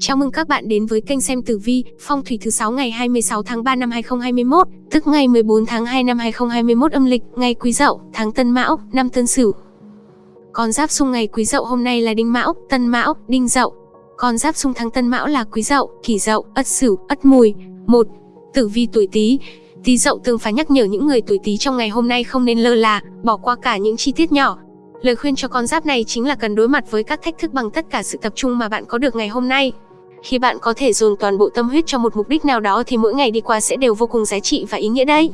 Chào mừng các bạn đến với kênh xem tử vi, phong thủy thứ 6 ngày 26 tháng 3 năm 2021, tức ngày 14 tháng 2 năm 2021 âm lịch, ngày Quý Dậu, tháng Tân Mão, năm Tân Sửu. Con giáp xung ngày Quý Dậu hôm nay là Đinh Mão, Tân Mão, Đinh Dậu. Con giáp xung tháng Tân Mão là Quý Dậu, Kỷ Dậu, Ất Sửu, Ất Mùi. 1. Tử vi tuổi Tý. Tý Dậu tương phá nhắc nhở những người tuổi Tý trong ngày hôm nay không nên lơ là, bỏ qua cả những chi tiết nhỏ, Lời khuyên cho con giáp này chính là cần đối mặt với các thách thức bằng tất cả sự tập trung mà bạn có được ngày hôm nay. Khi bạn có thể dồn toàn bộ tâm huyết cho một mục đích nào đó thì mỗi ngày đi qua sẽ đều vô cùng giá trị và ý nghĩa đấy.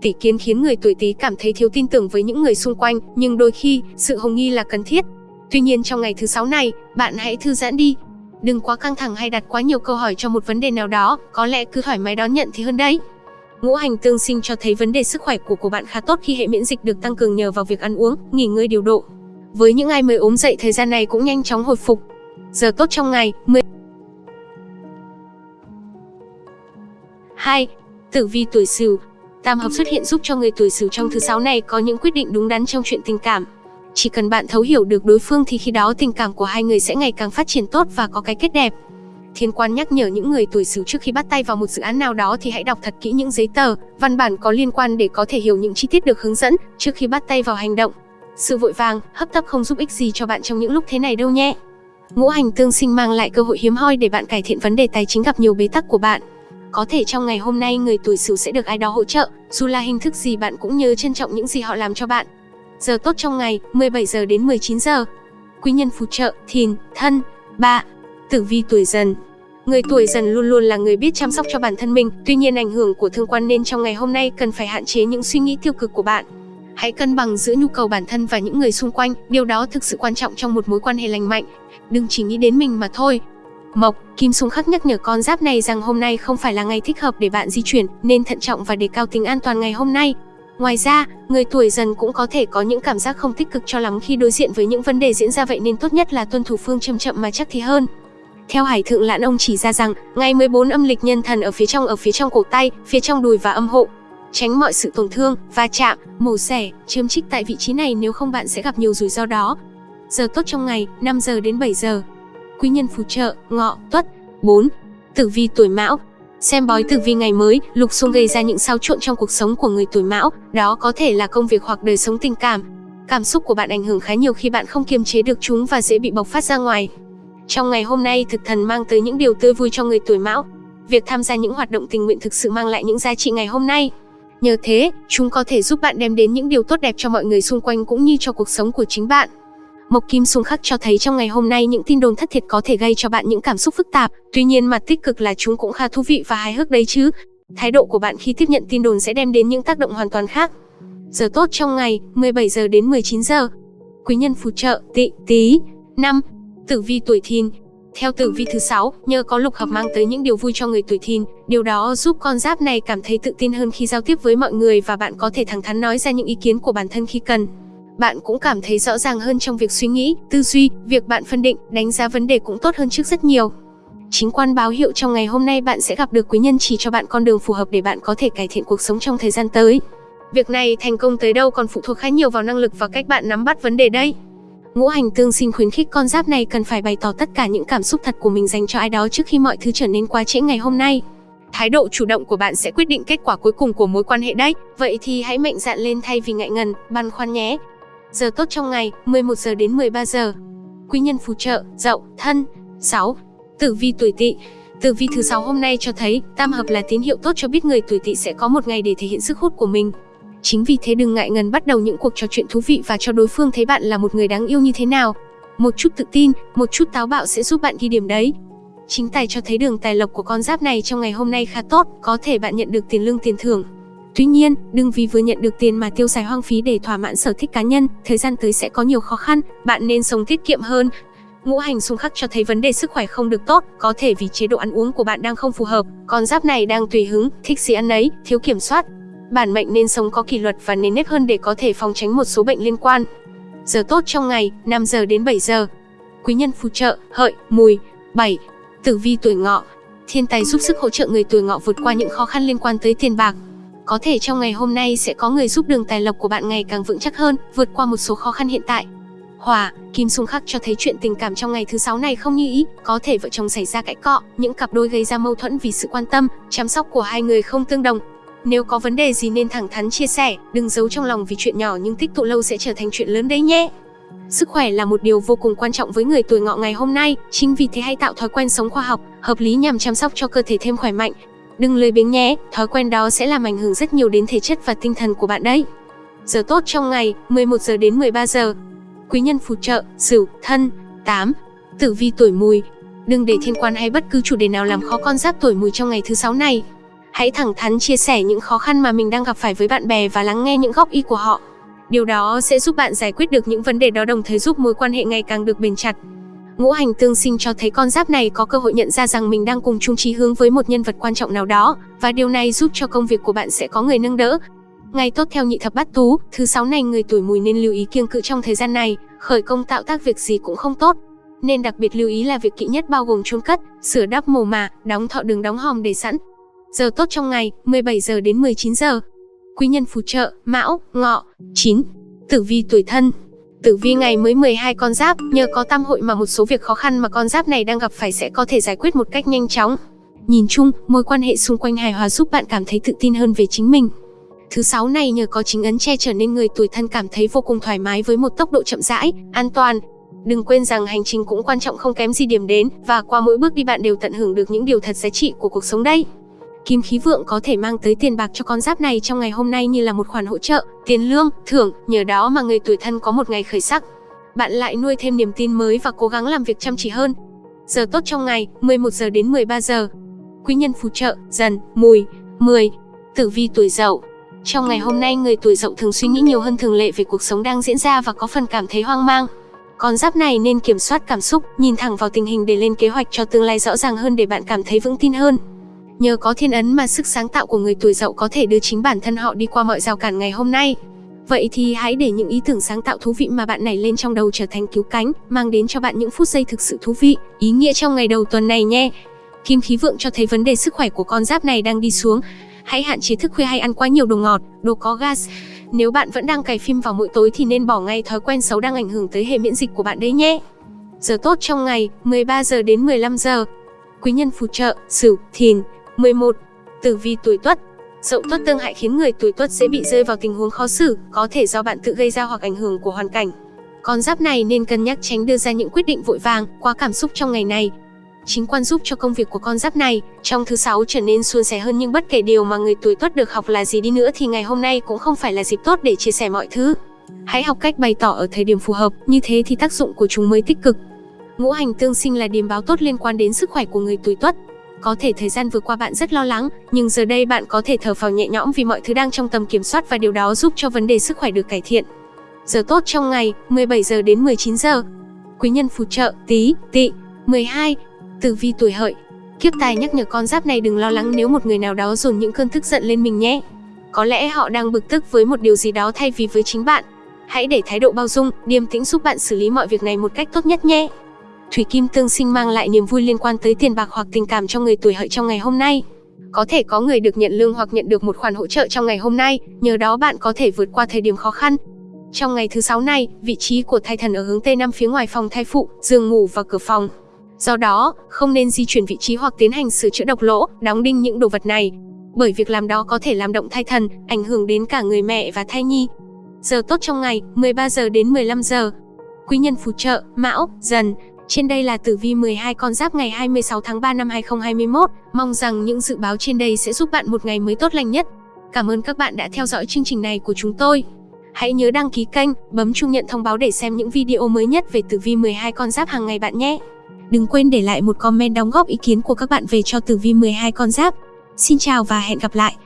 Tỷ kiến khiến người tuổi Tý cảm thấy thiếu tin tưởng với những người xung quanh, nhưng đôi khi, sự hồng nghi là cần thiết. Tuy nhiên trong ngày thứ sáu này, bạn hãy thư giãn đi. Đừng quá căng thẳng hay đặt quá nhiều câu hỏi cho một vấn đề nào đó, có lẽ cứ thoải mái đón nhận thì hơn đấy. Ngũ hành tương sinh cho thấy vấn đề sức khỏe của của bạn khá tốt khi hệ miễn dịch được tăng cường nhờ vào việc ăn uống, nghỉ ngơi điều độ. Với những ai mới ốm dậy thời gian này cũng nhanh chóng hồi phục. Giờ tốt trong ngày, 10 2. Tử vi tuổi Sửu. Tam hợp xuất hiện giúp cho người tuổi Sửu trong thứ sáu này có những quyết định đúng đắn trong chuyện tình cảm. Chỉ cần bạn thấu hiểu được đối phương thì khi đó tình cảm của hai người sẽ ngày càng phát triển tốt và có cái kết đẹp. Thiên quan nhắc nhở những người tuổi Sửu trước khi bắt tay vào một dự án nào đó thì hãy đọc thật kỹ những giấy tờ, văn bản có liên quan để có thể hiểu những chi tiết được hướng dẫn trước khi bắt tay vào hành động. Sự vội vàng, hấp tấp không giúp ích gì cho bạn trong những lúc thế này đâu nhé. Ngũ hành tương sinh mang lại cơ hội hiếm hoi để bạn cải thiện vấn đề tài chính gặp nhiều bế tắc của bạn. Có thể trong ngày hôm nay người tuổi Sửu sẽ được ai đó hỗ trợ, dù là hình thức gì bạn cũng nhớ trân trọng những gì họ làm cho bạn. Giờ tốt trong ngày, 17 giờ đến 19 giờ. Quý nhân phù trợ, Thìn, Thân. Ba, Tử vi tuổi Dần. Người tuổi Dần luôn luôn là người biết chăm sóc cho bản thân mình, tuy nhiên ảnh hưởng của thương quan nên trong ngày hôm nay cần phải hạn chế những suy nghĩ tiêu cực của bạn. Hãy cân bằng giữa nhu cầu bản thân và những người xung quanh, điều đó thực sự quan trọng trong một mối quan hệ lành mạnh. Đừng chỉ nghĩ đến mình mà thôi. Mộc, Kim Xung Khắc nhắc nhở con giáp này rằng hôm nay không phải là ngày thích hợp để bạn di chuyển, nên thận trọng và đề cao tính an toàn ngày hôm nay. Ngoài ra, người tuổi dần cũng có thể có những cảm giác không tích cực cho lắm khi đối diện với những vấn đề diễn ra vậy nên tốt nhất là tuân thủ phương chậm chậm mà chắc thì hơn. Theo Hải Thượng Lãn ông chỉ ra rằng, ngày 14 âm lịch nhân thần ở phía trong ở phía trong cổ tay, phía trong đùi và âm hộ, tránh mọi sự tổn thương, va chạm, mổ xẻ, châm chích tại vị trí này nếu không bạn sẽ gặp nhiều rủi ro đó. Giờ tốt trong ngày, 5 giờ đến 7 giờ. Quý nhân phù trợ, ngọ, tuất. 4. Tử vi tuổi mão, Xem bói tử vi ngày mới, lục xung gây ra những xáo trộn trong cuộc sống của người tuổi mão, đó có thể là công việc hoặc đời sống tình cảm. Cảm xúc của bạn ảnh hưởng khá nhiều khi bạn không kiềm chế được chúng và dễ bị bộc phát ra ngoài. Trong ngày hôm nay, thực thần mang tới những điều tươi vui cho người tuổi mão. Việc tham gia những hoạt động tình nguyện thực sự mang lại những giá trị ngày hôm nay. Nhờ thế, chúng có thể giúp bạn đem đến những điều tốt đẹp cho mọi người xung quanh cũng như cho cuộc sống của chính bạn. Mộc Kim xung khắc cho thấy trong ngày hôm nay những tin đồn thất thiệt có thể gây cho bạn những cảm xúc phức tạp, tuy nhiên mặt tích cực là chúng cũng khá thú vị và hài hước đấy chứ. Thái độ của bạn khi tiếp nhận tin đồn sẽ đem đến những tác động hoàn toàn khác. Giờ tốt trong ngày, 17 giờ đến 19 giờ. Quý nhân phù trợ, tị, Tý, năm, Tử vi tuổi thìn, theo tử vi thứ sáu, nhờ có lục hợp mang tới những điều vui cho người tuổi thìn, điều đó giúp con giáp này cảm thấy tự tin hơn khi giao tiếp với mọi người và bạn có thể thẳng thắn nói ra những ý kiến của bản thân khi cần. Bạn cũng cảm thấy rõ ràng hơn trong việc suy nghĩ, tư duy, việc bạn phân định, đánh giá vấn đề cũng tốt hơn trước rất nhiều. Chính quan báo hiệu trong ngày hôm nay bạn sẽ gặp được quý nhân chỉ cho bạn con đường phù hợp để bạn có thể cải thiện cuộc sống trong thời gian tới. Việc này thành công tới đâu còn phụ thuộc khá nhiều vào năng lực và cách bạn nắm bắt vấn đề đây. Ngũ hành tương sinh khuyến khích con giáp này cần phải bày tỏ tất cả những cảm xúc thật của mình dành cho ai đó trước khi mọi thứ trở nên quá trễ ngày hôm nay. Thái độ chủ động của bạn sẽ quyết định kết quả cuối cùng của mối quan hệ đấy. Vậy thì hãy mạnh dạn lên thay vì ngại ngần, băn khoăn nhé. Giờ tốt trong ngày, 11 giờ đến 13 giờ. Quý nhân phù trợ, Dậu, Thân. 6. Tử vi tuổi Tỵ. Tử vi thứ sáu hôm nay cho thấy, tam hợp là tín hiệu tốt cho biết người tuổi Tỵ sẽ có một ngày để thể hiện sức hút của mình. Chính vì thế đừng ngại ngần bắt đầu những cuộc trò chuyện thú vị và cho đối phương thấy bạn là một người đáng yêu như thế nào. Một chút tự tin, một chút táo bạo sẽ giúp bạn ghi điểm đấy. Chính tài cho thấy đường tài lộc của con giáp này trong ngày hôm nay khá tốt, có thể bạn nhận được tiền lương tiền thưởng. Tuy nhiên, đừng vì vừa nhận được tiền mà tiêu xài hoang phí để thỏa mãn sở thích cá nhân, thời gian tới sẽ có nhiều khó khăn, bạn nên sống tiết kiệm hơn. Ngũ hành xung khắc cho thấy vấn đề sức khỏe không được tốt, có thể vì chế độ ăn uống của bạn đang không phù hợp, con giáp này đang tùy hứng, thích gì ăn ấy, thiếu kiểm soát, Bản mệnh nên sống có kỷ luật và nền nếp hơn để có thể phòng tránh một số bệnh liên quan. Giờ tốt trong ngày, 5 giờ đến 7 giờ. Quý nhân phù trợ, hợi, mùi. 7. Tử vi tuổi ngọ. Thiên tài giúp sức hỗ trợ người tuổi ngọ vượt qua những khó khăn liên quan tới tiền bạc. Có thể trong ngày hôm nay sẽ có người giúp đường tài lộc của bạn ngày càng vững chắc hơn, vượt qua một số khó khăn hiện tại. Hỏa, kim xung khắc cho thấy chuyện tình cảm trong ngày thứ sáu này không như ý, có thể vợ chồng xảy ra cãi cọ, những cặp đôi gây ra mâu thuẫn vì sự quan tâm, chăm sóc của hai người không tương đồng. Nếu có vấn đề gì nên thẳng thắn chia sẻ, đừng giấu trong lòng vì chuyện nhỏ nhưng tích tụ lâu sẽ trở thành chuyện lớn đấy nhé. Sức khỏe là một điều vô cùng quan trọng với người tuổi ngọ ngày hôm nay, chính vì thế hãy tạo thói quen sống khoa học, hợp lý nhằm chăm sóc cho cơ thể thêm khỏe mạnh. Đừng lười biếng nhé, thói quen đó sẽ làm ảnh hưởng rất nhiều đến thể chất và tinh thần của bạn đấy. Giờ tốt trong ngày, 11 giờ đến 13 giờ. Quý nhân phù trợ, Sửu, Thân, 8. Tử vi tuổi Mùi. Đừng để thiên quan hay bất cứ chủ đề nào làm khó con giáp tuổi Mùi trong ngày thứ sáu này. Hãy thẳng thắn chia sẻ những khó khăn mà mình đang gặp phải với bạn bè và lắng nghe những góp ý của họ. Điều đó sẽ giúp bạn giải quyết được những vấn đề đó đồng thời giúp mối quan hệ ngày càng được bền chặt. Ngũ hành tương sinh cho thấy con giáp này có cơ hội nhận ra rằng mình đang cùng chung chí hướng với một nhân vật quan trọng nào đó, và điều này giúp cho công việc của bạn sẽ có người nâng đỡ. Ngày tốt theo nhị thập bát tú, thứ sáu này người tuổi mùi nên lưu ý kiêng cự trong thời gian này, khởi công tạo tác việc gì cũng không tốt. Nên đặc biệt lưu ý là việc kỵ nhất bao gồm chôn cất, sửa đắp mồ mả, đóng thọ đường đóng hòm để sẵn. Giờ tốt trong ngày, 17 giờ đến 19 giờ. Quý nhân phù trợ, Mão, Ngọ, 9. Tử vi tuổi thân. Tử vi ngày mới 12 con giáp, nhờ có tam hội mà một số việc khó khăn mà con giáp này đang gặp phải sẽ có thể giải quyết một cách nhanh chóng. Nhìn chung, mối quan hệ xung quanh hài hòa giúp bạn cảm thấy tự tin hơn về chính mình. Thứ sáu này nhờ có chính ấn che trở nên người tuổi thân cảm thấy vô cùng thoải mái với một tốc độ chậm rãi, an toàn. Đừng quên rằng hành trình cũng quan trọng không kém gì điểm đến, và qua mỗi bước đi bạn đều tận hưởng được những điều thật giá trị của cuộc sống đây. Kim khí vượng có thể mang tới tiền bạc cho con giáp này trong ngày hôm nay như là một khoản hỗ trợ, tiền lương, thưởng, nhờ đó mà người tuổi thân có một ngày khởi sắc. Bạn lại nuôi thêm niềm tin mới và cố gắng làm việc chăm chỉ hơn. Giờ tốt trong ngày, 11 giờ đến 13 giờ. Quý nhân phù trợ, dần, mùi, 10. Tử vi tuổi dậu. Trong ngày hôm nay, người tuổi dậu thường suy nghĩ nhiều hơn thường lệ về cuộc sống đang diễn ra và có phần cảm thấy hoang mang. Con giáp này nên kiểm soát cảm xúc, nhìn thẳng vào tình hình để lên kế hoạch cho tương lai rõ ràng hơn để bạn cảm thấy vững tin hơn. Nhờ có thiên ấn mà sức sáng tạo của người tuổi dậu có thể đưa chính bản thân họ đi qua mọi rào cản ngày hôm nay. Vậy thì hãy để những ý tưởng sáng tạo thú vị mà bạn này lên trong đầu trở thành cứu cánh, mang đến cho bạn những phút giây thực sự thú vị, ý nghĩa trong ngày đầu tuần này nhé. Kim khí vượng cho thấy vấn đề sức khỏe của con giáp này đang đi xuống. Hãy hạn chế thức khuya hay ăn quá nhiều đồ ngọt, đồ có gas. Nếu bạn vẫn đang cày phim vào mỗi tối thì nên bỏ ngay thói quen xấu đang ảnh hưởng tới hệ miễn dịch của bạn đấy nhé. Giờ tốt trong ngày, 13 giờ đến 15 giờ. Quý nhân phù trợ, Sửu, Thìn, 11. Tử vi tuổi Tuất Dậu tuất tương hại khiến người tuổi tuất dễ bị rơi vào tình huống khó xử, có thể do bạn tự gây ra hoặc ảnh hưởng của hoàn cảnh. Con giáp này nên cân nhắc tránh đưa ra những quyết định vội vàng, quá cảm xúc trong ngày này. Chính quan giúp cho công việc của con giáp này trong thứ sáu trở nên suôn sẻ hơn nhưng bất kể điều mà người tuổi tuất được học là gì đi nữa thì ngày hôm nay cũng không phải là dịp tốt để chia sẻ mọi thứ. Hãy học cách bày tỏ ở thời điểm phù hợp, như thế thì tác dụng của chúng mới tích cực. Ngũ hành tương sinh là điềm báo tốt liên quan đến sức khỏe của người tuổi tuất. Có thể thời gian vừa qua bạn rất lo lắng, nhưng giờ đây bạn có thể thở phào nhẹ nhõm vì mọi thứ đang trong tầm kiểm soát và điều đó giúp cho vấn đề sức khỏe được cải thiện. Giờ tốt trong ngày, 17 giờ đến 19 giờ. Quý nhân phù trợ, tí, tị, 12. Tử vi tuổi hợi. Kiếp tài nhắc nhở con giáp này đừng lo lắng nếu một người nào đó dồn những cơn tức giận lên mình nhé. Có lẽ họ đang bực tức với một điều gì đó thay vì với chính bạn. Hãy để thái độ bao dung, điềm tĩnh giúp bạn xử lý mọi việc này một cách tốt nhất nhé. Thủy kim tương sinh mang lại niềm vui liên quan tới tiền bạc hoặc tình cảm cho người tuổi hợi trong ngày hôm nay. Có thể có người được nhận lương hoặc nhận được một khoản hỗ trợ trong ngày hôm nay, nhờ đó bạn có thể vượt qua thời điểm khó khăn. Trong ngày thứ sáu này, vị trí của thai thần ở hướng Tây Nam phía ngoài phòng thai phụ, giường ngủ và cửa phòng. Do đó, không nên di chuyển vị trí hoặc tiến hành sửa chữa độc lỗ, đóng đinh những đồ vật này. Bởi việc làm đó có thể làm động thai thần, ảnh hưởng đến cả người mẹ và thai nhi. Giờ tốt trong ngày, 13 giờ đến 15 giờ. Quý nhân phù trợ, Mão, Dần, trên đây là tử vi 12 con giáp ngày 26 tháng 3 năm 2021. Mong rằng những dự báo trên đây sẽ giúp bạn một ngày mới tốt lành nhất. Cảm ơn các bạn đã theo dõi chương trình này của chúng tôi. Hãy nhớ đăng ký kênh, bấm chuông nhận thông báo để xem những video mới nhất về tử vi 12 con giáp hàng ngày bạn nhé. Đừng quên để lại một comment đóng góp ý kiến của các bạn về cho tử vi 12 con giáp. Xin chào và hẹn gặp lại.